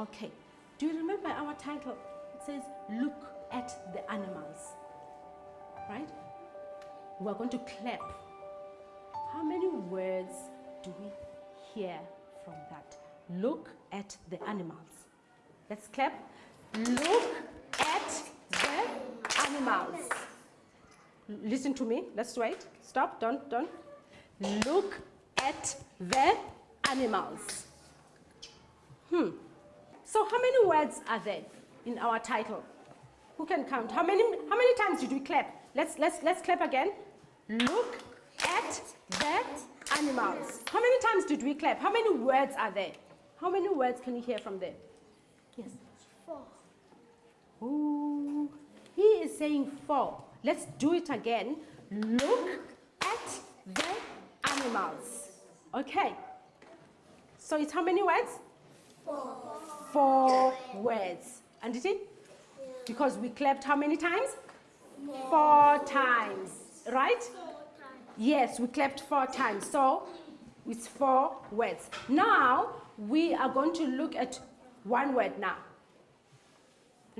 Okay. Do you remember our title? It says, Look at the animals. Right? We're going to clap. How many words do we hear from that? Look at the animals. Let's clap. Look at the animals. Listen to me. Let's wait. Stop. Don't, don't. Look at the animals. Hmm. So how many words are there in our title? Who can count? How many, how many times did we clap? Let's, let's, let's clap again. Look at the animals. How many times did we clap? How many words are there? How many words can you hear from there? Yes. Four. Ooh, he is saying four. Let's do it again. Look at the animals. Okay. So it's how many words? Four. Four words. And did it? Because we clapped how many times? Four times. Right? Yes, we clapped four times. So it's four words. Now we are going to look at one word now.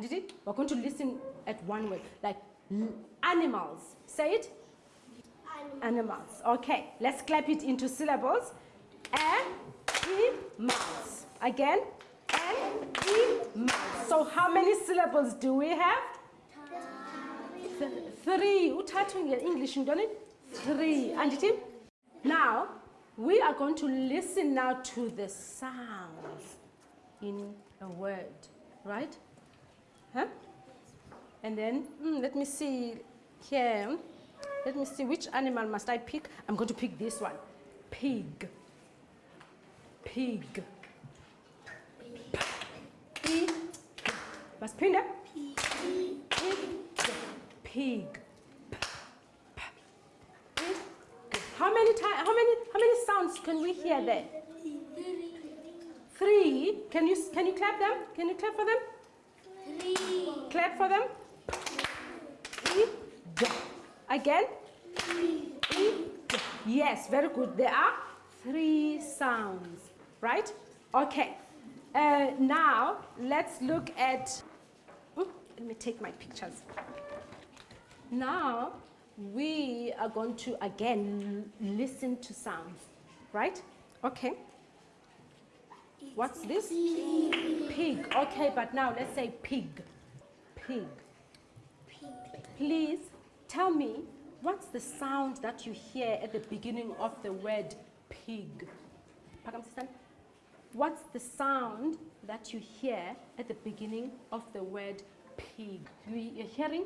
Did it? We're going to listen at one word, like animals. Say it. Animals. Okay, let's clap it into syllables. Animals. Again. So how many syllables do we have? Th- three. Uthathu nge-English, ntoni? Three. And it? Now, we are going to listen now to the sounds in a word, right? Huh? And then, mm, let me see here. Let me see which animal must I pick. I'm going to pick this one. Pig. Pig. Pig. Them. Pig. How many times? How many? How many sounds can we hear there? Three. Can you can you clap them? Can you clap for them? Three. Clap for them. Again. Yes, very good. There are three sounds, right? Okay. Uh, now let's look at. Ooh, let me take my pictures. Now we are going to again listen to sounds, right? Okay. What's this? Pig. Okay, but now let's say pig. Pig. Please tell me what's the sound that you hear at the beginning of the word pig? What's the sound that you hear at the beginning of the word pig? You- You're hearing?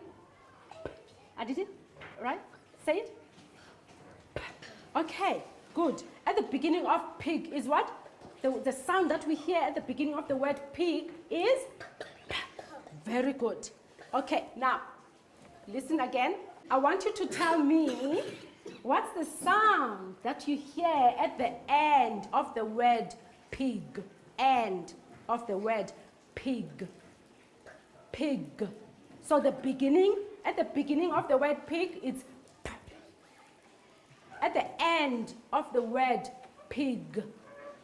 I did it? Right? Say it. Okay, good. At the beginning of pig is what? The, the sound that we hear at the beginning of the word pig is? Very good. Okay, now, listen again. I want you to tell me what's the sound that you hear at the end of the word pig? End of the word pig. Pig. So the beginning, at the beginning of the word pig, it's p. At the end of the word pig,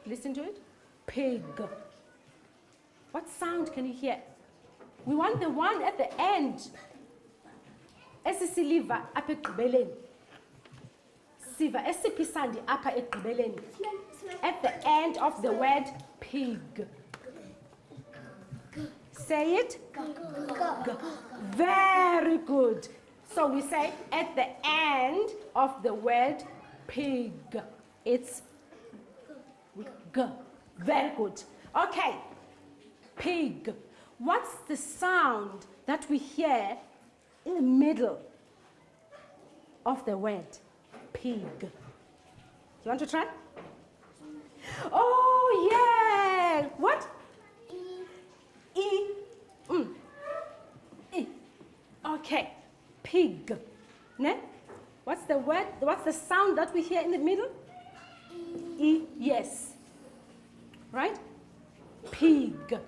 listen to it. Pig. What sound can you hear? We want the one at the end. Esisiliva apha ekugqibeleni. Siva esiphi isandi apha ekugqibeleni. At the end of the word pig. Say it. Very good. So we say at the end of the word pig. It's g. Very good. Okay. Pig. What's the sound that we hear in the middle of the word pig? You want to try? Oh, yeah. What? E. Mm. E. Okay. Pig. Ne? What's the word? What's the sound that we hear in the middle? E. Yes. Right? Pig.